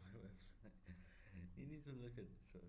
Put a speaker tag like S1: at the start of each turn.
S1: my website. you need to look at so